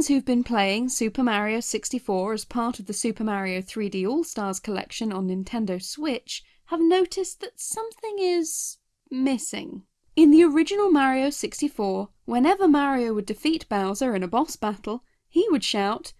Fans who've been playing Super Mario 64 as part of the Super Mario 3D All-Stars collection on Nintendo Switch have noticed that something is... missing. In the original Mario 64, whenever Mario would defeat Bowser in a boss battle, he would shout,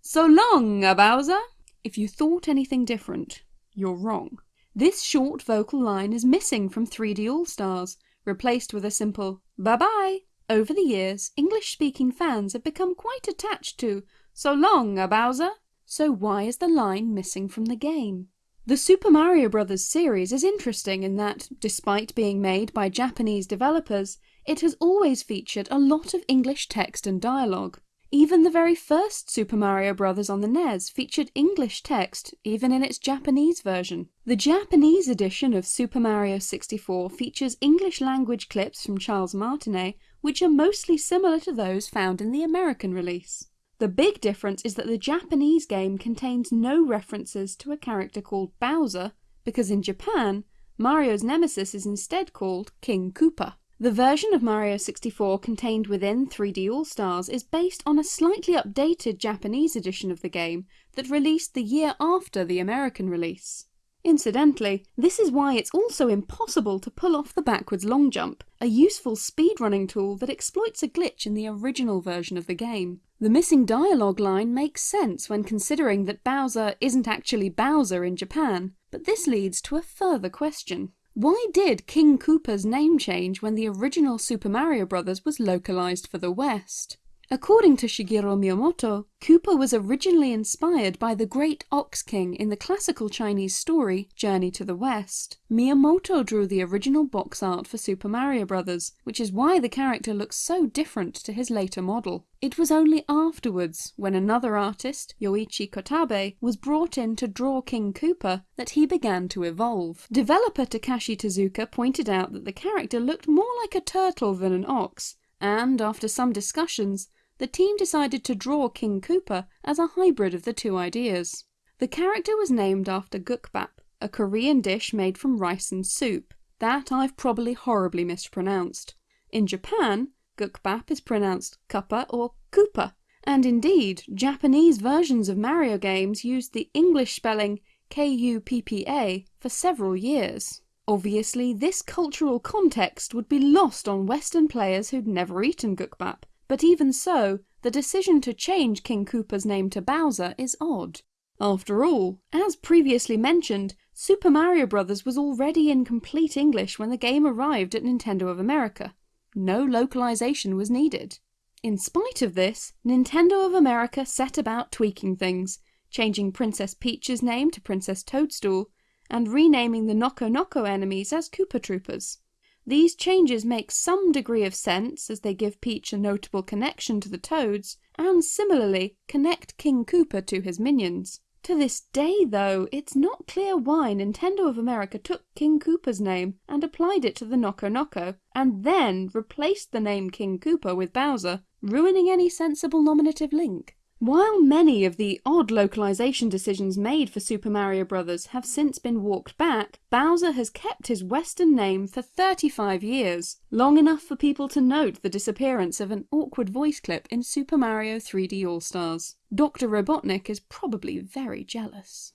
So long, Bowser! If you thought anything different, you're wrong. This short vocal line is missing from 3D All-Stars, replaced with a simple bye bye. Over the years, English-speaking fans have become quite attached to So long, Bowser! So why is the line missing from the game? The Super Mario Bros. series is interesting in that, despite being made by Japanese developers, it has always featured a lot of English text and dialogue. Even the very first Super Mario Bros. on the NES featured English text, even in its Japanese version. The Japanese edition of Super Mario 64 features English language clips from Charles Martinet, which are mostly similar to those found in the American release. The big difference is that the Japanese game contains no references to a character called Bowser, because in Japan, Mario's nemesis is instead called King Koopa. The version of Mario 64 contained within 3D All-Stars is based on a slightly updated Japanese edition of the game that released the year after the American release. Incidentally, this is why it's also impossible to pull off the backwards long jump, a useful speedrunning tool that exploits a glitch in the original version of the game. The missing dialogue line makes sense when considering that Bowser isn't actually Bowser in Japan, but this leads to a further question. Why did King Koopa's name change when the original Super Mario Bros. was localised for the West? According to Shigeru Miyamoto, Koopa was originally inspired by the Great Ox King in the classical Chinese story Journey to the West. Miyamoto drew the original box art for Super Mario Bros., which is why the character looks so different to his later model. It was only afterwards, when another artist, Yoichi Kotabe, was brought in to draw King Koopa, that he began to evolve. Developer Takashi Tezuka pointed out that the character looked more like a turtle than an ox, and after some discussions, the team decided to draw King Koopa as a hybrid of the two ideas. The character was named after gukbap, a Korean dish made from rice and soup, that I've probably horribly mispronounced. In Japan, gukbap is pronounced kuppa or koopa, and indeed, Japanese versions of Mario games used the English spelling K-U-P-P-A for several years. Obviously, this cultural context would be lost on Western players who'd never eaten gukbap, but even so, the decision to change King Koopa's name to Bowser is odd. After all, as previously mentioned, Super Mario Bros. was already in complete English when the game arrived at Nintendo of America. No localization was needed. In spite of this, Nintendo of America set about tweaking things, changing Princess Peach's name to Princess Toadstool, and renaming the Noko Noko enemies as Koopa Troopas. These changes make some degree of sense as they give Peach a notable connection to the Toads, and similarly connect King Koopa to his minions. To this day though, it's not clear why Nintendo of America took King Koopa's name and applied it to the Noko Noko, and then replaced the name King Koopa with Bowser, ruining any sensible nominative link. While many of the odd localization decisions made for Super Mario Bros. have since been walked back, Bowser has kept his western name for 35 years, long enough for people to note the disappearance of an awkward voice clip in Super Mario 3D All-Stars. Dr. Robotnik is probably very jealous.